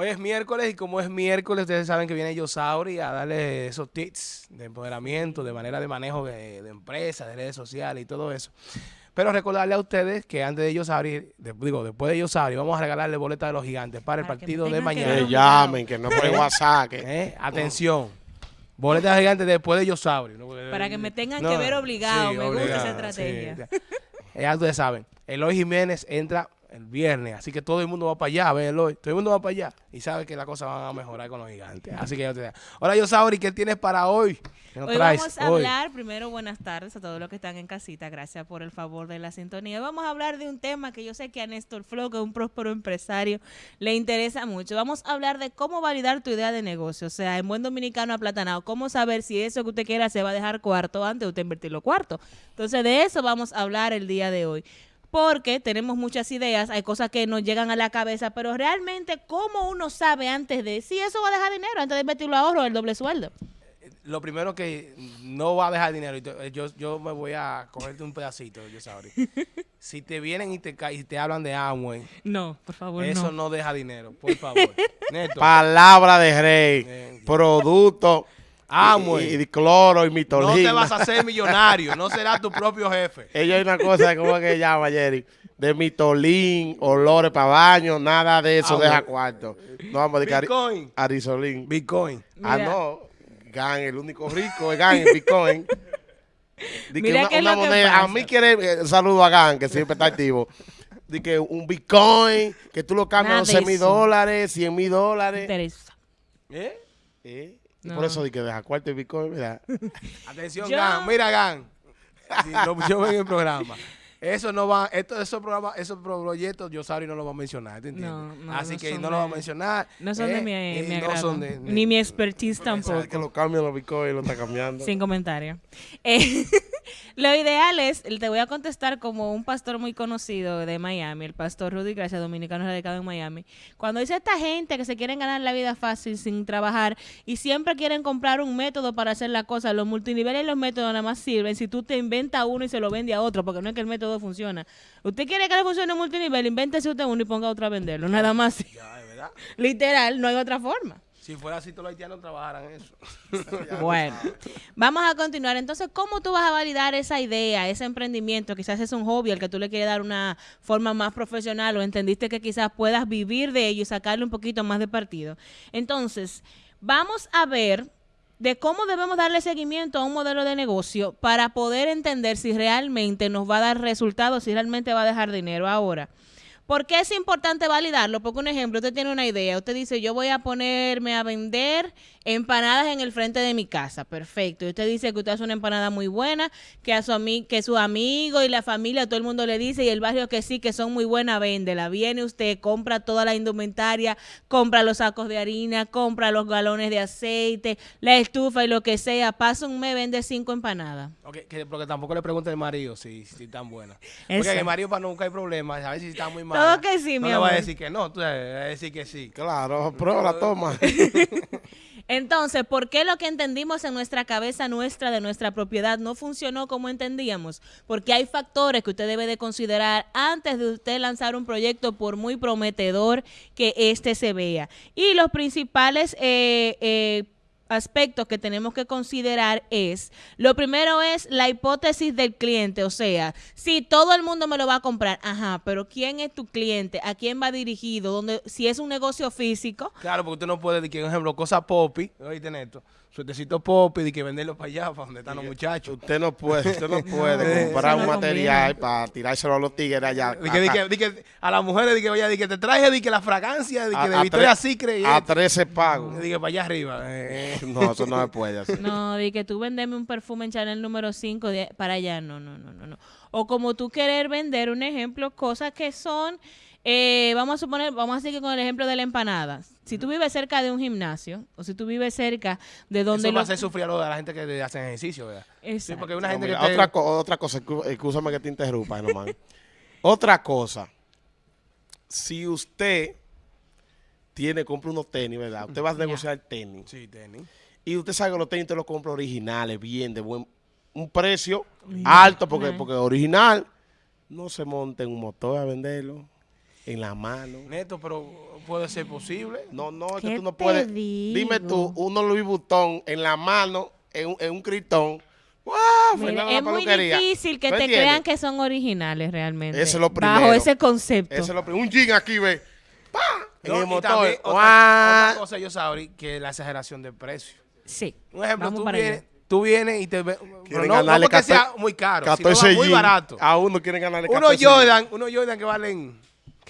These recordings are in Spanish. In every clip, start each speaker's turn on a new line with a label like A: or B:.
A: Hoy es miércoles y como es miércoles, ustedes saben que viene Yosauri a darle esos tips de empoderamiento, de manera de manejo de, de empresas, de redes sociales y todo eso. Pero recordarle a ustedes que antes de Yosauri, de, digo, después de Yosauri, vamos a regalarle boletas de los gigantes para el
B: Para
A: partido de mañana.
C: Que llamen, que no por el WhatsApp. que-
A: ¿Eh? Atención. Boletas de gigantes después de Yosauri. ¿no?
B: Para que me tengan
A: No,
B: que ver obligado.
A: sí,
B: me gusta esa estrategia.
A: sí. Eh, Ya ustedes saben, Eloy Jiménez entra el viernes, así que todo el mundo va para allá, a ver Eloy, todo el mundo va para allá y sabe que las cosas van a mejorar con los gigantes. Así que ya ustedes Hola Yosauri, ¿qué tienes para hoy? ¿Qué nos
B: Hoy
A: traes
B: vamos a
A: hoy?
B: hablar, primero buenas tardes a todos los que están en casita, gracias por el favor de la sintonía. Vamos a hablar de un tema que yo sé que a Néstor Flo, que es un próspero empresario, le interesa mucho. Vamos a hablar de cómo validar tu idea de negocio, o sea, en buen dominicano aplatanado, cómo saber si eso que usted quiera se va a dejar cuarto antes de usted invertir los cuartos. Entonces, de eso vamos a hablar el día de hoy. Porque tenemos muchas ideas, hay cosas que nos llegan a la cabeza, pero realmente, ¿cómo uno sabe antes de si eso va a dejar dinero, antes de invertirlo ahorro, el doble sueldo?
A: Lo primero que no va a dejar dinero, yo, yo me voy a cogerte un pedacito, Yosauri. si te vienen y te, y te hablan de Amway,
B: No, por favor,
A: eso no. deja dinero, por favor. Neto.
C: Palabra de rey.
A: Eh,
C: Producto.
A: Amway.
C: Y, y cloro y
A: No
C: mitolina.
A: te vas a hacer millonario, no serás tu propio jefe.
C: Ella hay una cosa, ¿cómo es que llama, Jerry? De mitolín, olores para baño, nada de eso
A: Ah,
C: deja cuarto. No vamos a dedicar
A: Bitcoin.
C: arisolín.
A: Bitcoin.
C: Ah,
B: Mira.
C: no. Gan, el único rico es Gan, el Bitcoin. Di que
B: Mira
C: una,
B: qué es
C: una
B: lo que
C: moneda, a mí quiere, eh, saludo a Gan, que siempre está activo. Di que un Bitcoin, que tú lo cambias a
B: Nada de
C: 11 mil dólares, 100 mil dólares.
B: interesa.
A: ¿Eh?
C: Eh, y
B: No.
C: Por eso di que deja cuarto el Bitcoin, mira.
A: Atención,
B: Yo-
A: Gan. Mira, Gan. Si lo pusieron en el programa. Eso no va, esto, esos programas, esos proyectos, yo no lo va a mencionar, ¿te entiendes?
B: No, no,
A: Así
B: no
A: que no lo va a mencionar.
B: No son de
A: ¿eh?
B: mi,
A: Y
B: mi
A: no
B: agrado.
A: son de-
B: Ni mi expertise
C: Sabes que
B: tampoco.
C: lo cambian los Bitcoin, lo está cambiando.
B: Sin comentario. Eh, lo ideal es, te voy a contestar como un pastor muy conocido de Miami, el pastor Rudy Gracia, dominicano radicado en Miami. Cuando dice esta gente que se quieren ganar la vida fácil sin trabajar y siempre quieren comprar un método para hacer la cosa, los multiniveles y los métodos nada más sirven si tú te inventas uno y se lo vende a otro, porque no es que el método funciona. Usted quiere que le funcione un multinivel, invéntese usted uno y ponga otro a venderlo, nada más.
A: Ya, es verdad.
B: Literal, no hay otra forma.
A: Si fuera así, todos los haitianos trabajaran eso.
B: Bueno, vamos a continuar. Entonces, ¿cómo tú vas a validar esa idea, ese emprendimiento? Quizás es un hobby al que tú le quieres dar una forma más profesional o entendiste que quizás puedas vivir de ello y sacarle un poquito más de partido. Entonces, vamos a ver de cómo debemos darle seguimiento a un modelo de negocio para poder entender si realmente nos va a dar resultados, si realmente va a dejar dinero. Ahora, ¿Por qué es importante validarlo? Porque un ejemplo, usted tiene una idea, usted dice, yo voy a ponerme a vender empanadas en el frente de mi casa, perfecto. Y usted dice que usted hace una empanada muy buena, que a su ami que su amigo y la familia, todo el mundo le dice, y el barrio que sí, que son muy buenas, véndela. Viene usted, compra toda la indumentaria, compra los sacos de harina, compra los galones de aceite, la estufa y lo que sea, pasa un mes, vende cinco empanadas.
A: Ok, que, porque tampoco le pregunte al marido si, si están buenas. Porque el marido para nunca hay problemas, a ver si está muy mal.
B: Todo que sí,
A: no
B: mi
A: le va a
B: amor.
A: decir que no, tú vas a decir que sí.
C: Claro, prueba la toma.
B: Entonces, ¿por qué lo que entendimos en nuestra cabeza nuestra de nuestra propiedad no funcionó como entendíamos? Porque hay factores que usted debe de considerar antes de usted lanzar un proyecto por muy prometedor que éste se vea. Y los principales eh, eh, aspectos que tenemos que considerar es, lo primero es la hipótesis del cliente, o sea, si todo el mundo me lo va a comprar, ajá, pero ¿quién es tu cliente? ¿A quién va dirigido? ¿Dónde, si es un negocio físico,
A: Claro, porque usted no puede decir por ejemplo, cosas popi, oíste Neto, suertecito popi, de que venderlo para allá, para donde están los muchachos.
C: Usted no puede, usted no puede comprar un material para tirárselo a los tigres allá.
A: Di que, di que- di que a las mujeres, di que, oye, di que te traje, di que la fragancia, di que
C: A-
A: de
C: a
A: Victoria Secret y
C: a
A: esto.
C: 13 pagos.
A: Di que para allá arriba. eh, eh.
C: No, eso no se puede hacer.
B: No, de que tú vendeme un perfume en Chanel número 5 para allá, no, no, no, no, no. O como tú querer vender, un ejemplo, cosas que son, eh, vamos a suponer, vamos a seguir con el ejemplo de la empanada. Si tú vives cerca de un gimnasio, o si tú vives cerca de donde...
A: Eso va a hacer sufrir a lo de la gente que le hacen ejercicio, ¿verdad? Sí,
B: Exacto.
A: porque hay una
C: No,
A: gente
C: mira,
A: que te-
C: otra, co- otra cosa, excúsame que te interrumpa, nomás. otra cosa, si usted tiene, compra unos tenis, ¿verdad? Usted va a negociar tenis.
A: Sí, tenis.
C: Y usted sabe que los tenis te los compra originales, bien, de buen un precio alto, porque, porque original no se monta en un motor a venderlo. En la mano.
A: Neto, pero puede ser posible.
C: No, no, es
B: ¿Qué
C: que tú no puedes.
B: digo?
C: Dime tú, uno Louis Vuitton en la mano, en, un- en un la
B: es muy difícil que
C: ¿Tú
B: te
C: entiendes?
B: crean que son originales realmente.
C: Eso es lo
B: Bajo
C: primero.
B: ese concepto.
C: Eso es lo primero. Un jean aquí, ve. ¡Pa! En
A: No,
C: el motor.
A: también otra, cosa, yo sabría que la exageración del precio.
B: Sí.
A: Un ejemplo,
B: Vamos
A: tú
B: para
A: vienes,
B: allá.
A: tú vienes y te ves, no, no
C: ganarle
A: porque
C: 14
A: sea muy caro, sino
C: 14
A: va muy barato.
C: A uno quieren ganarle
A: Unos
C: 14 jeans.
A: Jordan, unos Jordan que valen,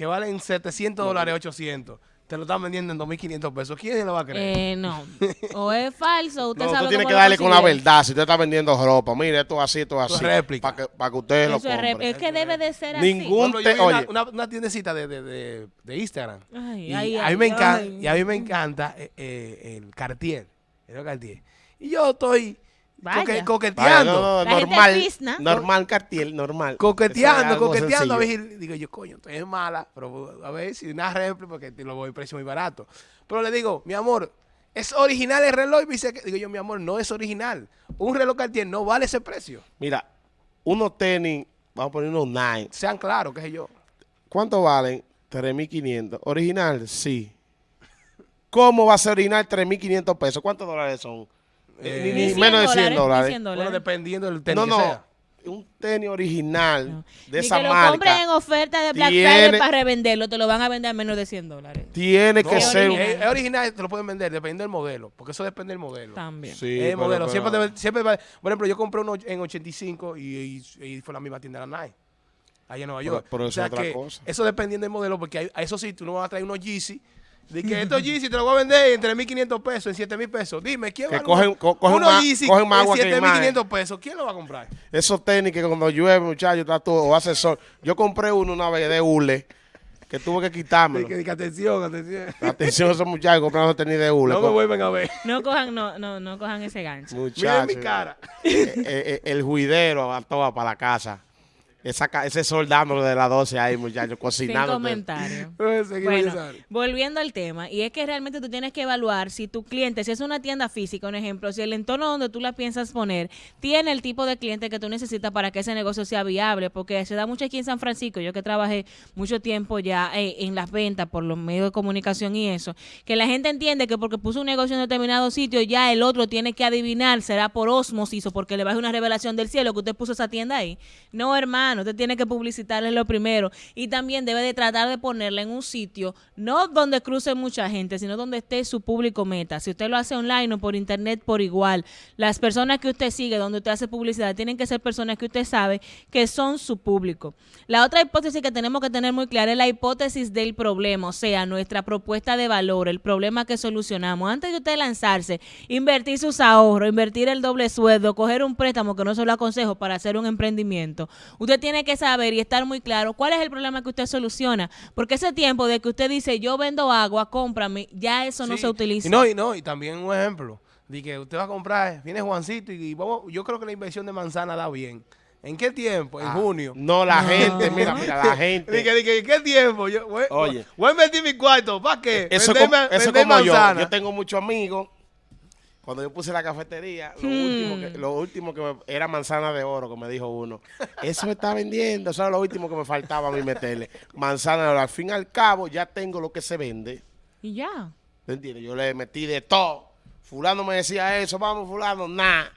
A: que valen 700 dólares, 800, te lo están vendiendo en 2.500 pesos. ¿Quién se lo va a creer?
B: Eh, no. O es falso, usted
C: No,
B: sabe
C: tú tienes
B: cómo
C: que darle con la verdad. Si usted está vendiendo ropa, mire, esto es así, esto es
A: Esto es
C: así.
A: réplica.
C: Para que, para que ustedes lo
B: Eso es,
C: compren.
B: es que debe de ser
C: Ningún-
A: yo vi una,
C: oye.
A: una, una tiendecita de, de, de, de Instagram.
B: Ay,
A: y,
B: ay,
A: a
B: ay,
A: mí me encanta,
B: ay.
A: y a mí me encanta eh, eh, el Cartier. El Cartier. Y yo estoy
B: Vaya.
A: coque-
C: Vaya,
A: coqueteando.
C: no, no, normal, normal, Cartier, normal.
A: Coqueteando, coqueteando. A ver, digo yo, coño, esto es mala, pero a ver si una réplica, porque te lo voy a precio muy barato. Pero le digo, mi amor, ¿es original el reloj? Y me dice que, digo yo, mi amor, no es original. Un reloj Cartier no vale ese precio.
C: Mira, unos tenis, vamos a poner unos Nine.
A: Sean claros, qué sé yo.
C: ¿Cuánto valen? 3.500. ¿Original? Sí. ¿Cómo va a ser original 3.500 pesos? ¿Cuántos dólares son?
A: Eh,
C: Ni-
B: Ni
C: ni
B: 100
C: menos de 100
B: ni
C: dólares.
B: 100
A: Bueno, dependiendo del tenis
C: No,
A: que
C: no.
A: sea.
C: Un tenis original de
B: Ni
C: esa
B: que lo compren en
C: marca
B: oferta de Black
C: tiene-
B: Friday para revenderlo, te lo van a vender a menos de 100 dólares.
C: tiene que
A: No,
C: ser... un-
B: original.
A: Es, es original, te lo pueden vender, dependiendo del modelo. Porque eso depende del modelo.
B: También.
C: Sí,
A: Es el
C: pero-
A: modelo.
C: pero-
A: Siempre, debe- siempre va- por ejemplo, yo compré uno en 85 y, y- y fue la misma tienda de la Nike. Allá en Nueva
C: Pero-
A: York.
C: pero
A: O
C: eso
A: sea
C: es otra
A: que
C: cosa.
A: Eso dependiendo del modelo, porque hay- a eso sí, tú no vas a traer unos Yeezy. De que estos Yeezy te los voy a vender en 3.500 pesos, en 7.000 pesos. Dime, ¿quién
C: Que
A: va a
C: cogen- co- cogen
A: unos
C: más-
A: Yeezy
C: cogen más
A: en
C: agua que
A: 7.500 pesos? ¿Quién lo va a comprar?
C: Esos tenis que cuando llueve, muchachos, está todo, o hace sol. Yo compré uno una vez de hule, que tuve que quitármelo.
A: De que, que atención, atención.
C: Atención a esos muchachos comprando tenis de hule.
A: No me vuelven a ver.
B: No cojan, no, no, no cojan ese gancho.
A: Miren
C: Muchachos.
A: mi cara.
C: Eh, eh, eh, el juidero va todo para la casa. Esa, ese sol dándole de las 12 ahí, muchachos,
B: Sin
C: cocinando.
B: comentario.
A: Eh, seguimos,
B: Bueno, volviendo al tema, y es que realmente tú tienes que evaluar si tu cliente, si es una tienda física, un ejemplo, si el entorno donde tú la piensas poner tiene el tipo de cliente que tú necesitas para que ese negocio sea viable, porque se da mucho aquí en San Francisco, yo que trabajé mucho tiempo ya eh, en las ventas por los medios de comunicación y eso, que la gente entiende que porque puso un negocio en determinado sitio, ya el otro tiene que adivinar, será por osmosis o porque le baje una revelación del cielo que usted puso esa tienda ahí. No, hermano, usted tiene que publicitarle lo primero y también debe de tratar de ponerla en un sitio, no donde cruce mucha gente, sino donde esté su público meta. Si usted lo hace online o por internet, por igual. Las personas que usted sigue, donde usted hace publicidad, tienen que ser personas que usted sabe que son su público. La otra hipótesis que tenemos que tener muy clara es la hipótesis del problema, o sea, nuestra propuesta de valor, el problema que solucionamos. Antes de usted lanzarse, invertir sus ahorros, invertir el doble sueldo, coger un préstamo, que no se lo aconsejo, para hacer un emprendimiento, usted tiene que saber y estar muy claro cuál es el problema que usted soluciona. Porque ese tiempo de que usted dice, yo vendo agua, cómprame, ya eso no se utiliza.
A: Y no, y no, y también un ejemplo. De que usted va a comprar, viene Juancito y vamos, yo creo que la inversión de manzana da bien. ¿En qué tiempo? En
C: Ah,
A: junio.
C: No, la
B: No.
C: gente, mira, mira, la gente.
A: Dije, dije, ¿en qué tiempo? Yo, voy,
C: Oye.
A: voy a invertir mi cuarto. ¿Para qué?
C: Eso,
A: Vender
C: como,
A: ma-
C: eso como yo.
A: manzana.
C: Yo tengo muchos amigos. Cuando yo puse la cafetería, lo,
B: Hmm.
C: último que, lo último que me- era manzana de oro, que me dijo uno. Eso me está vendiendo. Eso era lo último que me faltaba a mí meterle. Manzana de oro. Al fin y al cabo, ya tengo lo que se vende.
B: Y ya.
C: ¿Te entiendes? Yo le metí de todo. Fulano me decía eso, vamos, fulano, nada.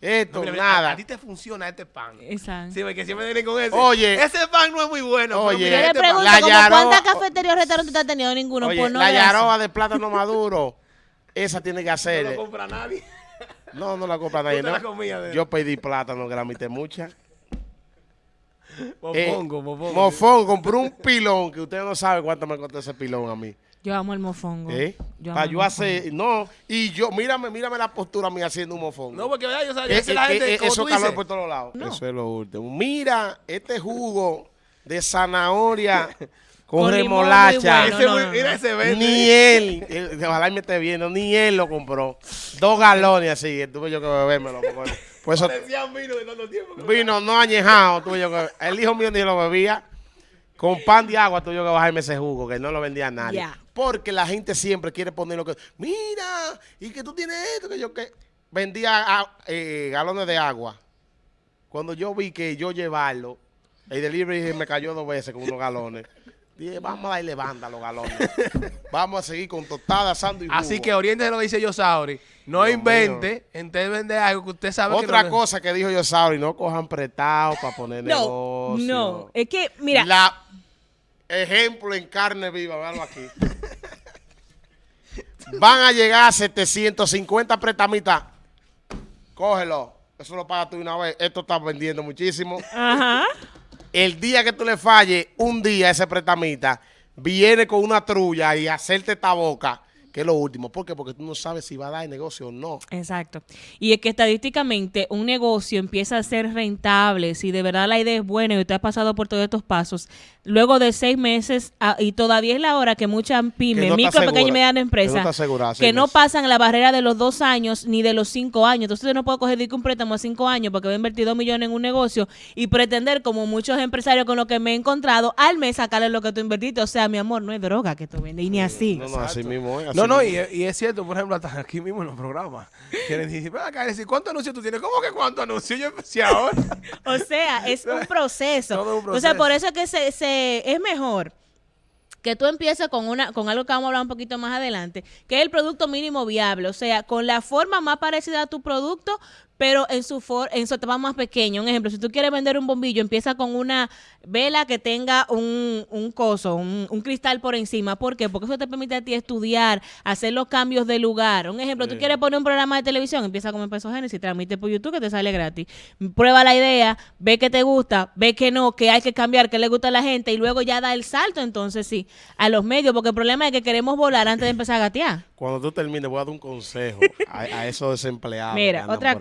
C: Esto,
A: No, mira, mira,
C: nada.
A: A, a ti te funciona este pan.
B: Exacto.
A: Sí, porque siempre vienen con ese.
C: Oye.
A: Ese pan no es muy bueno. pero
C: Oye.
A: mira
B: Yo
A: este pan.
B: pregunto,
C: La
B: ¿cómo
C: Yaroa-
B: ¿cuántas cafeterías o restaurantes usted ha tenido? Ninguno.
C: Oye,
B: no
C: la yaroa de plátano maduro, esa tiene que
A: No
C: hacerle.
A: lo compra nadie.
C: No, no la compra nadie.
A: la
C: ¿no? Yo pedí plátano, que la mitad mucha. Eh,
A: Mofongo, mofongo.
C: Compré un pilón que usted no sabe cuánto me costó ese pilón a mí.
B: Yo amo el mofongo.
C: ¿Eh?
B: Yo amo
C: Para yo hacer, no, y yo, mírame, mírame la postura mía haciendo un mofón.
A: No, porque ¿verdad? yo sabía
C: Eh,
A: que la
C: eh,
A: gente,
C: eh,
A: como
C: eso
A: tú
C: calor
A: dices,
C: por todos lados.
B: No.
C: Eso es lo último. Mira, este jugo de zanahoria con, remolacha.
B: bueno.
A: ese
B: no,
A: muy-
B: no, no.
A: mira ese verde.
C: Ni él, él, ojalá y me esté viendo, ni él lo compró. Dos galones así, tuve yo que bebérmelo. porque- Pues eso,
A: vino de tanto tiempo. que-
C: vino no añejado, tuve yo que El hijo mío ni lo bebía. Con pan de agua tuve yo que bajarme ese jugo, que no lo vendía a nadie. Porque la gente siempre quiere poner lo que... Mira, y que tú tienes esto, que yo que... Vendía ah, eh, galones de agua. Cuando yo vi que yo llevarlo, el delivery me cayó dos veces con unos galones. Dije, vamos a darle banda a los galones. vamos a seguir con tostada, asando y jugo.
A: Así que oriente lo que dice Yosauri. No
C: Dios
A: invente, entonces vende algo que usted sabe que
C: Otra
A: no-
C: cosa que dijo yo, Sauri, no cojan prestado para poner
B: No,
C: negocio.
B: no. Es que, mira,
C: La ejemplo en carne viva, véalo aquí. Van a llegar a 750 prestamitas. Cógelo. Eso lo pagas tú una vez. Esto está vendiendo muchísimo.
B: ajá.
C: El día que tú le falles, un día ese prestamita viene con una trulla y hacerte esta boca, que es lo último. ¿Por qué? Porque tú no sabes si va a dar negocio o no.
B: Exacto. Y es que estadísticamente un negocio empieza a ser rentable si de verdad la idea es buena y usted ha pasado por todos estos pasos. Luego de seis meses, ah, y todavía es la hora que muchas pymes,
C: no
B: micro, pequeña y
C: segura,
B: mediana
C: que no
B: que pasan la barrera de los dos años ni de los cinco años. Entonces usted no puede coger un préstamo a cinco años porque va a invertir dos millones en un negocio y pretender, como muchos empresarios con los que me he encontrado, al mes sacarle lo que tú invertiste. O sea, mi amor, no es droga que tú vendes y ni así.
C: No, no, así mismo es. así
A: No, no, y, es cierto, por ejemplo, hasta aquí mismo en los programas. Quieren decir, ven acá, decir, ¿cuántos anuncios tú tienes? ¿Cómo que cuántos anuncios? Yo empecé ahora.
B: O sea, es un proceso.
A: Todo un
B: O sea,
A: proceso.
B: por eso es que se, se- es mejor que tú empieces con una con algo que vamos a hablar un poquito más adelante, que es el producto mínimo viable, o sea, con la forma más parecida a tu producto, pero en su for en su etapa más pequeño. Un ejemplo, si tú quieres vender un bombillo, empieza con una vela que tenga un, un coso, un, un cristal por encima. ¿Por qué? Porque eso te permite a ti estudiar, hacer los cambios de lugar. Un ejemplo, tú quieres poner un programa de televisión, empieza con Peso Génesis, transmite por YouTube que te sale gratis. Prueba la idea, ve que te gusta, ve que no, que hay que cambiar, que le gusta a la gente y luego ya da el salto entonces sí a los medios, porque el problema es que queremos volar antes de empezar a gatear.
C: Cuando tú termines, voy a dar un consejo a, a esos desempleados.
B: Mira, otra
C: ahí.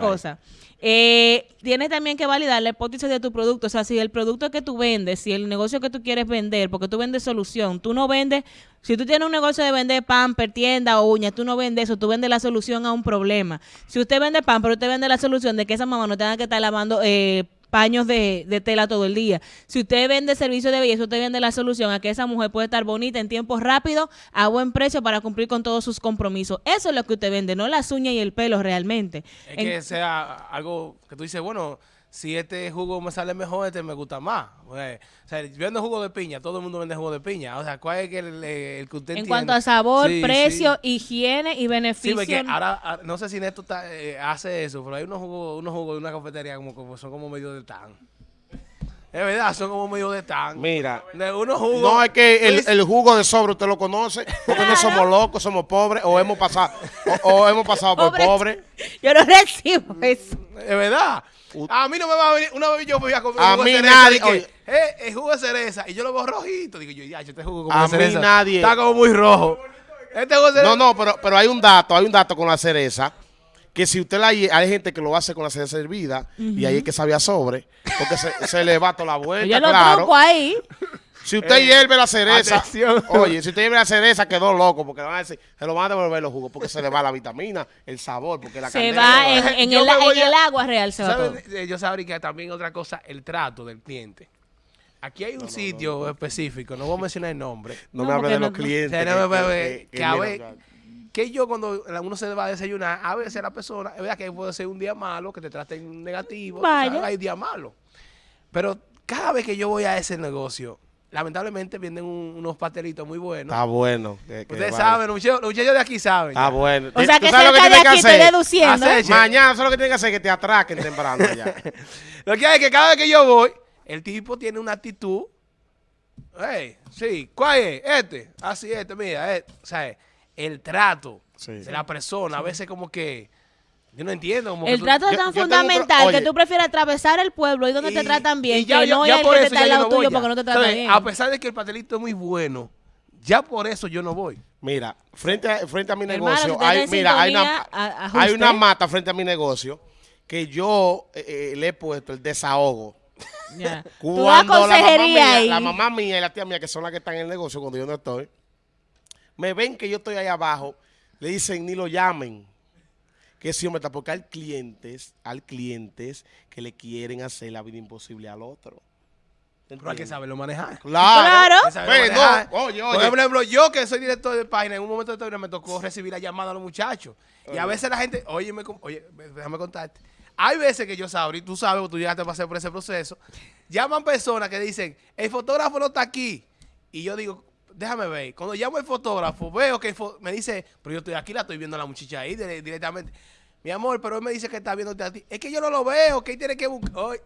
B: Eh, tienes también que validar la hipótesis de tu producto. O sea, si el producto que tú vendes, si el negocio que tú quieres vender, porque tú vendes solución, tú no vendes, si tú tienes un negocio de vender pamper, tienda o uñas, tú no vendes eso, tú vendes la solución a un problema. Si usted vende pan, pero usted vende la solución de que esa mamá no tenga que estar lavando eh, paños de, de tela todo el día. Si usted vende servicio de belleza, usted vende la solución a que esa mujer puede estar bonita en tiempo rápido, a buen precio para cumplir con todos sus compromisos. Eso es lo que usted vende, no las uñas y el pelo realmente.
A: Es
B: En-
A: que sea algo que tú dices, bueno, si este jugo me sale mejor, este me gusta más. Pues, o sea, yo vendo jugo de piña, todo el mundo vende jugo de piña. O sea, ¿cuál es que el, el que usted
B: En
A: entiende?
B: cuanto a sabor,
A: Sí,
B: precio,
A: sí.
B: higiene y
A: Sí,
B: beneficio.
A: porque ahora, ah, no sé si Neto está, eh, hace eso, pero hay unos jugos, unos jugos de una cafetería como, como son como medio de tan. Es verdad, son como medio de tan.
C: Mira,
A: De unos jugos.
C: no es que el, el jugo de sobre usted lo conoce, porque no somos locos, somos pobres, o hemos pasado, o, o hemos pasado por
B: Pobre-
C: pobres.
B: Yo no recibo eso.
A: Es verdad. A mí no me va a venir. Una vez yo fui a comprar
C: A
A: jugo de
C: mí
A: cereza.
C: nadie-
A: dije,
C: oye.
A: eh, el jugo de cereza. Y yo lo veo rojito. Digo yo, ya, este jugo como
C: A
A: de
C: mí
A: cereza.
C: nadie-
A: Está como muy rojo. Este jugo de cereza.
C: No, no, pero, pero hay un dato, hay un dato con la cereza, que si usted la hay gente que lo hace con la cereza hervida, y ahí es que sabía sobre, porque se, se le va toda la vuelta,
B: Yo lo
C: claro.
B: truco ahí.
C: Si usted hierve la cereza,
A: atención.
C: oye, si usted hierve la cereza, quedó loco, porque le van a decir, se lo van a devolver los jugos, porque se le va la vitamina, el sabor, porque la
B: Se
C: candela
B: va en, en el, en el agua real. Se va todo.
A: Eh, Yo sabría que también otra cosa, el trato del cliente. Aquí hay un sitio específico, no voy a mencionar el nombre.
C: No,
B: No,
C: me hable de los clientes. Que- que-
A: que
C: que
A: a
C: mira,
A: ver- Que yo cuando uno se va a desayunar, a veces la persona, es verdad que puede ser un día malo, que te traten negativo,
B: Vaya.
A: ¿sabes? hay días malos. Pero cada vez que yo voy a ese negocio, lamentablemente venden un- unos pastelitos muy buenos.
C: Está bueno. que- que
A: Ustedes
C: vale.
A: saben, los muchachos, los muchachos de aquí saben.
C: Está bueno.
B: O sea
C: ¿Tú
B: que
C: sabes lo
B: cerca de
C: que
B: aquí estoy deduciendo.
A: Hacer-
C: Mañana, eso es lo que tienen que hacer, que te atraquen temprano ya.
A: Lo que hay es que cada vez que yo voy, el tipo tiene una actitud. Hey, sí, ¿cuál es? Este. Así, este, mira. este. O sea, el trato
C: Sí.
A: de la persona, a veces como que. Yo no entiendo. Como que
B: El
A: tú-
B: trato es tan
C: yo pro-
B: fundamental
C: oye.
B: que tú prefieres atravesar el pueblo y donde te tratan bien
A: y ya-
B: que
A: ya-
B: no
A: ya por
B: que te
A: eso
B: está
A: ya
B: al
A: yo
B: lado
A: no voy
B: tuyo porque no te tratan
A: Entonces,
B: bien.
A: A pesar de que el pastelito es muy bueno, ya por eso yo no voy.
C: Mira, frente a, frente a mi
B: Hermano,
C: negocio,
B: si
C: hay, mira, hay una,
B: a-
C: hay una mata frente a mi negocio que yo eh, eh, le he puesto el desahogo.
B: Das
C: Cuando la mamá,
B: consejería
C: mía,
B: ahí.
C: la mamá mía y la tía mía, que son las que están en el negocio cuando yo no estoy, me ven que yo estoy ahí abajo, le dicen ni lo llamen. Que sí, hombre, está porque hay clientes, hay clientes que le quieren hacer la vida imposible al otro. ¿Te
A: Pero hay que saberlo manejar.
C: Claro.
B: Claro.
A: Hay que saberlo
C: Ve, no,
A: manejar.
C: oye,
A: Por ejemplo, yo que soy director de página, en un momento determinado me tocó recibir la llamada a los muchachos. Y a veces la gente, oye, me, oye, déjame contarte. Hay veces que yo sabro, y tú sabes, tú llegaste a pasar por ese proceso, llaman personas que dicen, el fotógrafo no está aquí. y yo digo, déjame ver. Cuando llamo al fotógrafo, veo que fo- me dice, pero yo estoy aquí, la estoy viendo a la muchacha ahí dire- directamente. Mi amor, pero él me dice que está viéndote a ti. Es que yo no lo veo, que él tiene que buscar.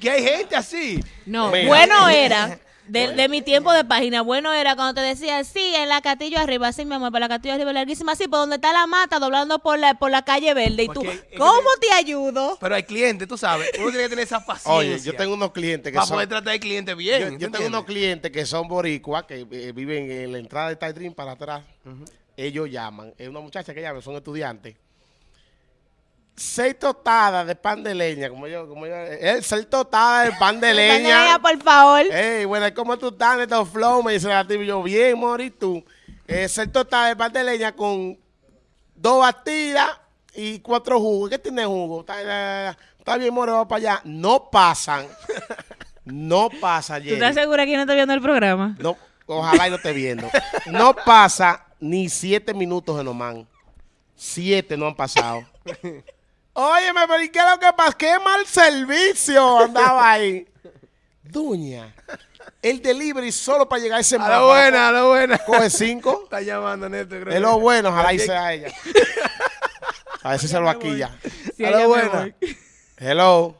A: Que hay gente así.
B: No,
C: Mira.
B: bueno era, de, de mi tiempo de página, bueno era cuando te decía, sí, en la Castillo arriba, sí, mi amor, para la Castillo arriba larguísima, sí, por donde está la mata, doblando por la, por la calle verde. Y tú,
A: Porque
B: ¿cómo te ayudo?
A: Pero hay clientes, tú sabes. Uno tiene que tener esa paciencia.
C: Oye, yo tengo unos clientes que
A: Para
C: son...
A: poder tratar al cliente
C: Yo,
A: bien.
C: yo
A: ¿tú
C: tengo
A: entiendes?
C: unos clientes que son boricuas, que eh, viven en la entrada de Tide Dream para atrás. Ellos llaman. Es una muchacha que llama, son estudiantes. Seis tostadas de pan de leña, como yo, como yo, eh, seis tostadas de pan de leña.
B: Por favor.
C: Ey, bueno, ¿cómo tú estás, Neto Flow? Me dice la y yo, bien, Mori, tú. Eh, seis tostadas de pan de leña con dos batidas y cuatro jugos. ¿Qué tiene jugo? Está, está- está bien, Mori, vamos para allá. No pasan. No pasa,
B: ¿Tú
C: Jenny.
B: estás segura que no está viendo el programa?
C: No, ojalá y no esté viendo. No pasa ni siete minutos en Oman. Siete no han pasado. Óyeme, pero ¿y qué es lo que pasa? ¡Qué mal servicio! Andaba ahí. Duña, el delivery solo para llegar a ese
A: A la buena, a la buena.
C: Coge cinco.
A: Está llamando, Neto. creo
C: Es
A: que-
C: lo bueno, ojalá y sea ella. A ver si se lo aquí ya.
B: Sí,
A: A
B: me
A: buena.
C: Hello.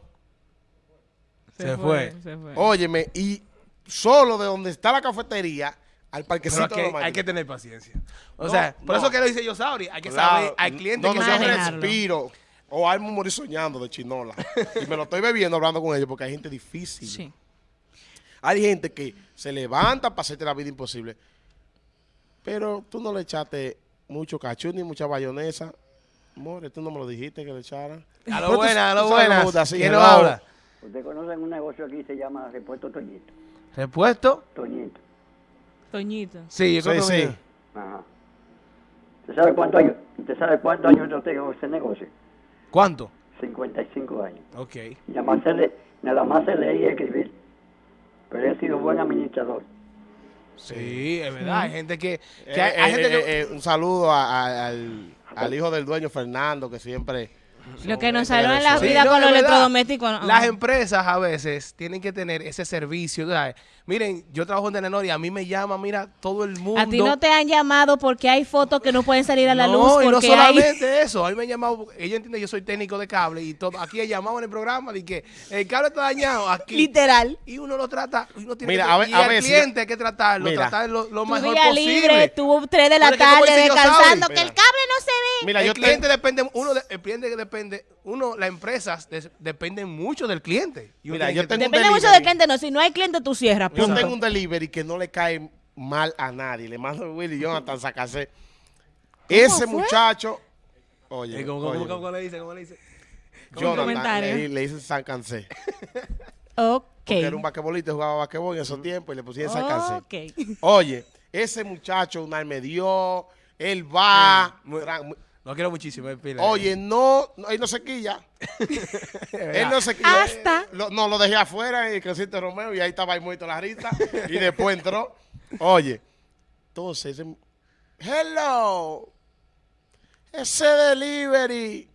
A: Se fue.
B: Se fue.
C: Óyeme, y solo de donde está la cafetería al parquecito
A: aquí
C: de
A: hay, que tener paciencia. O
C: No,
A: sea, por
C: no.
A: eso que lo dice yo, Sauri. Hay que
C: Claro,
A: saber. Hay clientes
C: no,
A: que
C: no,
B: Manejarlo.
C: respiro. O algo morir soñando de chinola. y me lo estoy bebiendo hablando con ellos porque hay gente difícil.
B: Sí.
C: Hay gente que se levanta para hacerte la vida imposible. Pero tú no le echaste mucho cachú ni mucha bayonesa. More, tú no me lo dijiste que le echaran.
A: A lo buena, a lo buena. ¿Quién lo habla?
D: Ustedes conocen un negocio aquí se llama Repuesto Toñito.
A: ¿Repuesto?
D: Toñito.
B: Toñito.
A: Sí, yo
C: Sí,
A: creo que
C: sí.
D: Ajá. ¿Usted sabe cuántos años, usted sabe cuántos años yo tengo ese negocio?
A: ¿Cuánto?
D: 55 años.
A: Ok.
D: Nada más se, le, nada más se leer y escribir. Pero he sido buen administrador.
A: Sí, es verdad. Hay gente que. que
C: Eh,
A: hay, hay
C: eh,
A: gente que.
C: eh, eh, un saludo a- a- al, al hijo del dueño, Fernando, que siempre...
B: Lo que nos salva en la
C: sí,
B: vida
A: no,
B: con los electrodomésticos. no.
A: Las empresas a veces tienen que tener ese servicio. ¿sabes? Miren, yo trabajo en Telenor y a mí me llama, mira, todo el mundo.
B: A ti no te han llamado porque hay fotos que no pueden salir a la
A: no,
B: luz
A: y no
B: porque hay...
A: solamente eso. A mí me han llamado, ella entiende que yo soy técnico de cable y todo. Aquí he llamado en el programa de que el cable está dañado aquí.
B: Literal.
A: Y uno lo trata, y uno tiene
C: Mira,
A: que,
C: a ver-
A: y
C: a
A: al
C: ver, si
A: cliente hay que tratarlo,
C: Mira.
A: tratar lo, mejor
B: día
A: posible.
B: libre, tuvo tres de la
A: Porque
B: tarde descansando, que el
C: mira.
B: cable no se ve.
C: Mira,
A: el
C: yo
A: cliente
C: te-
A: depende, uno, de- el cliente depende, uno, las empresas des- dependen mucho del cliente. Y
C: Mira, yo tengo un
B: Depende mucho del cliente, no. Si no hay cliente, tú cierras.
C: Yo
B: punto.
C: tengo un delivery que no le cae mal a nadie. Le mando a Willy Jonathan Sacase. Ese
B: fue?
C: muchacho. Oye,
A: Eh, ¿Cómo, cómo,
C: oye,
A: cómo, cómo le dice? ¿Cómo le dice?
C: Jonathan, le, le dice San Cansé.
B: Ok.
C: Porque era un basquetbolista, jugaba basquetbol en esos tiempos y le pusieron San Cansé.
B: Ok.
C: Oye, ese muchacho una me dio, él va.
A: Muy- Lo quiero muchísimo. eh, pila.
C: Oye, no, no, él no se quilla. él no se quilla.
B: Hasta-
C: Eh, lo- no, lo dejé afuera en el Crecimiento Romeo y ahí estaba ahí muerto la risa. y después entró. Oye, entonces, hello, ese delivery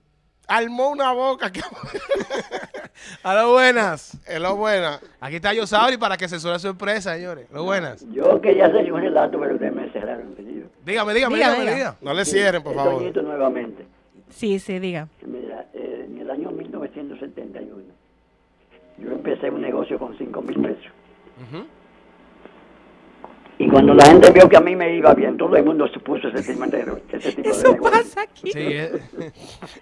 C: armó una boca que
A: A lo buenas.
C: es lo buena.
A: Aquí está Yosauri para que asesore su empresa, señores. Lo buenas.
D: Yo quería hacer un relato, pero ustedes me cerraron.
A: Dígame, dígame,
B: Diga,
A: dígame,
B: diga.
A: diga.
C: No le cierren, por favor.
D: Nuevamente.
B: Sí, sí, diga.
D: Mira, eh, en el año 1971, yo empecé un negocio con 5 mil pesos. Y cuando la gente vio que a mí me iba bien, todo el mundo se puso ese tipo de, ese tipo de
B: Eso
D: negocio.
B: pasa aquí.
A: Sí, eh.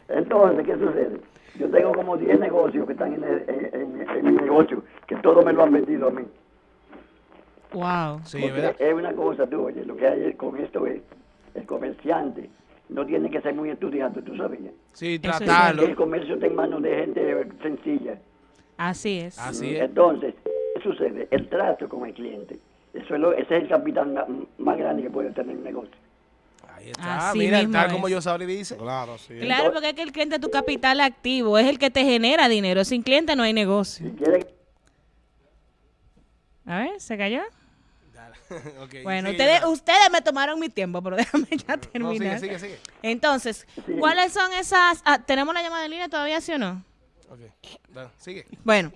D: Entonces, ¿qué sucede? Yo tengo como 10 negocios que están en, el- en- en- en mi negocio, que todos me lo han vendido a mí.
B: Wow.
A: Sí, es
D: una cosa, tú, oye, lo que hay con esto es, el comerciante no tiene que ser muy estudiante, tú sabías.
A: Sí, tratarlo.
D: El comercio está en manos de gente sencilla.
B: Así es.
A: Así es.
D: Entonces, ¿qué sucede? El trato con el cliente. Eso es lo- ese es el capital más grande que puede tener un negocio.
A: Ahí está.
B: Así
A: Mira, tal
B: es.
A: como Yosauri dice.
C: Claro, sí.
B: Claro, porque es que el cliente es tu capital activo, es el que te genera dinero. Sin cliente no hay negocio.
D: Si quiere
B: A ver, ¿se cayó?
A: Ok,
B: Bueno,
A: sigue,
B: ustedes, ustedes me tomaron mi tiempo, pero déjame ya
A: No,
B: terminar.
A: sigue, sigue, sigue.
B: Entonces, ¿cuáles son esas? ah, ¿Tenemos la llamada en línea todavía, sí o no?
A: Ok, sigue.
B: Bueno,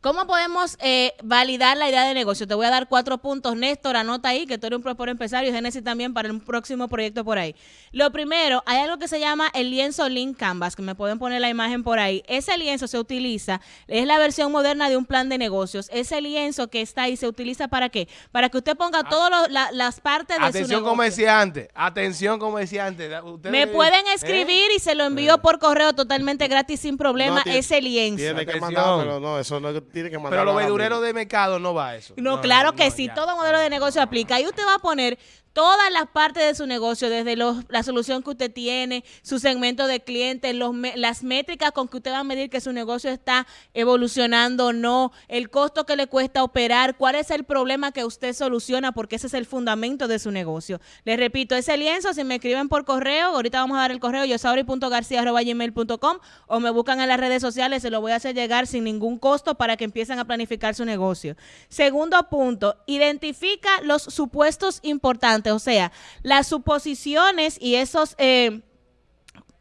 B: ¿Cómo podemos eh, validar la idea de negocio? Te voy a dar cuatro puntos. Néstor, anota ahí que tú eres un propio empresario y Genesis también para el próximo proyecto por ahí. Lo primero, hay algo que se llama el lienzo Link Canvas, que me pueden poner la imagen por ahí. Ese lienzo se utiliza, es la versión moderna de un plan de negocios. Ese lienzo que está ahí se utiliza para qué? Para que usted ponga todas las partes de su
A: Atención
B: negocio.
A: comerciante, atención comerciante. Ustedes-
B: Me pueden
A: ¿eh?
B: escribir y se lo envío por correo totalmente gratis sin problema
C: No, tiene-
B: ese lienzo.
C: Tiene que
A: Atención.
C: mandármelo, no, eso no tiene que mandarlo.
A: Pero los verdureros de mercado no va a eso.
B: No, claro que
A: no,
B: sí,
A: ya.
B: todo modelo de negocio aplica. Ahí usted va a poner todas las partes de su negocio, desde la solución que usted tiene, su segmento de clientes, las métricas con que usted va a medir que su negocio está evolucionando o no, el costo que le cuesta operar, cuál es el problema que usted soluciona, porque ese es el fundamento de su negocio. Les repito, ese lienzo, si me escriben por correo, ahorita vamos a dar el correo yosauri.garcia.gmail.com o me buscan en las redes sociales, se lo voy a hacer llegar sin ningún costo para que empiecen a planificar su negocio. Segundo punto, identifica los supuestos importantes, o sea, las suposiciones y esos... eh,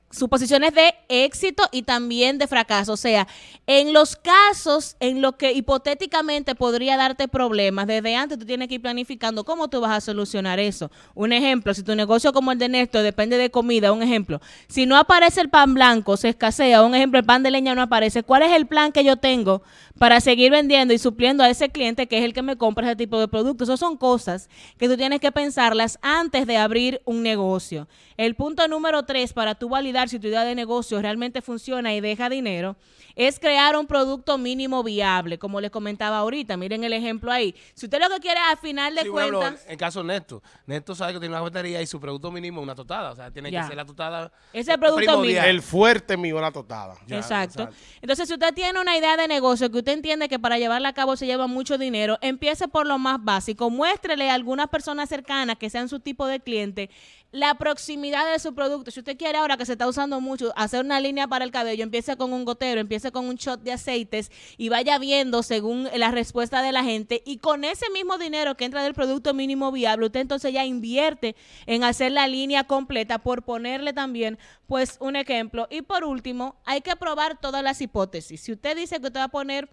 B: suposiciones de éxito y también de fracaso. O sea, en los casos en los que hipotéticamente podría darte problemas, desde antes tú tienes que ir planificando cómo tú vas a solucionar eso. Un ejemplo, si tu negocio como el de Néstor depende de comida, un ejemplo, si no aparece el pan blanco, se escasea, un ejemplo, el pan de leña no aparece, ¿cuál es el plan que yo tengo para seguir vendiendo y supliendo a ese cliente que es el que me compra ese tipo de productos? Esas son cosas que tú tienes que pensarlas antes de abrir un negocio. El punto número tres para tú validar si tu idea de negocio realmente funciona y deja dinero es crear un producto mínimo viable, como les comentaba ahorita. Miren el ejemplo ahí. Si usted lo que quiere al final de
A: Sí,
B: cuentas,
A: en el caso de Néstor, Néstor sabe que tiene una batería y su producto mínimo es una totada. O sea, tiene
B: Ya.
A: que ser la totada.
B: Ese es el producto
A: primordial.
B: mínimo.
C: El fuerte mío es la totada.
A: Ya,
B: exacto.
A: exacto.
B: Entonces, si usted tiene una idea de negocio que usted entiende que para llevarla a cabo se lleva mucho dinero, empiece por lo más básico. Muéstrele a algunas personas cercanas que sean su tipo de cliente la proximidad de su producto. Si usted quiere ahora que se está usando mucho hacer una línea para el cabello, empiece con un gotero, empiece con un shot de aceites y vaya viendo según la respuesta de la gente y con ese mismo dinero que entra del producto mínimo viable, usted entonces ya invierte en hacer la línea completa por ponerle también pues un ejemplo. Y por último, hay que probar todas las hipótesis. Si usted dice que usted va a poner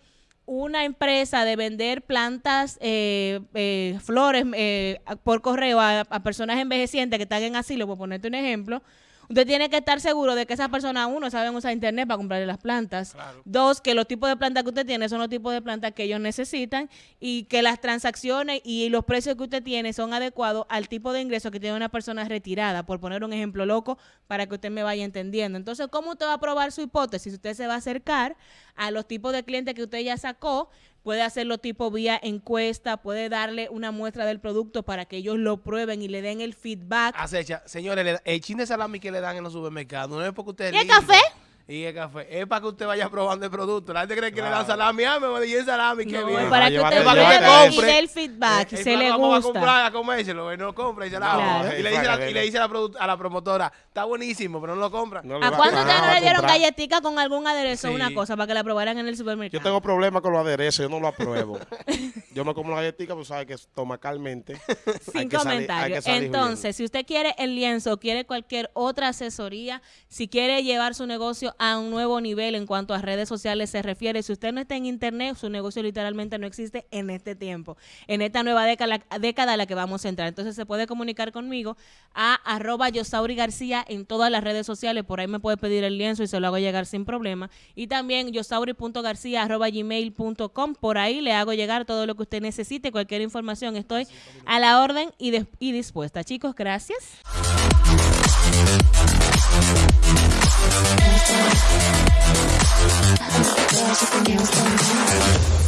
B: una empresa de vender plantas, eh, eh, flores eh, por correo a, a personas envejecientes que están en asilo, por ponerte un ejemplo, usted tiene que estar seguro de que esas personas, uno, saben usar internet para comprarle las plantas. Dos, que los tipos de plantas que usted tiene son los tipos de plantas que ellos necesitan y que las transacciones y los precios que usted tiene son adecuados al tipo de ingreso que tiene una persona retirada, por poner un ejemplo loco, para que usted me vaya entendiendo. Entonces, ¿cómo usted va a probar su hipótesis? Usted se va a acercar a los tipos de clientes que usted ya sacó, puede hacerlo tipo vía encuesta, puede darle una muestra del producto para que ellos lo prueben y le den el feedback.
A: Acecha, señores, el chin de salami que le dan en los supermercados no es porque usted es
B: ¿Y el café?
A: Y el café. Es para que usted vaya probando el producto. La gente cree que le dan salami. Ah, me voy a el salami, qué
B: No,
A: bien.
B: es para que usted
C: llévate
B: pruebe y dé el feedback,
A: Eh,
B: se
A: eh,
B: le
A: vamos a
B: gusta.
A: comprar a comérselo, él no lo compra y se la
B: Claro.
A: y le dice, la, y le dice a, la a la promotora, está buenísimo, pero no lo compra.
C: No
B: ¿A
C: Ajá,
B: ustedes no
C: a
B: le dieron galletica con algún aderezo o
A: Sí.
B: una cosa para que la probaran en el supermercado?
C: Yo tengo problemas con los aderezos, yo no lo apruebo. yo me como la galletita, pues sabe que estomacalmente.
B: Sin
C: salir
B: Entonces, si usted quiere el lienzo, quiere cualquier otra asesoría, si quiere llevar su a un nuevo nivel en cuanto a redes sociales se refiere, si usted no está en internet, su negocio literalmente no existe en este tiempo, en esta nueva década, década a la que vamos a entrar. Entonces, se puede comunicar conmigo a arroba Yosauri García en todas las redes sociales, por ahí me puede pedir el lienzo y se lo hago llegar sin problema. Y también yosauri.garcía arroba gmail.com, por ahí le hago llegar todo lo que usted necesite, cualquier información, estoy a la orden y, de- y dispuesta. Chicos, gracias. i'm so you.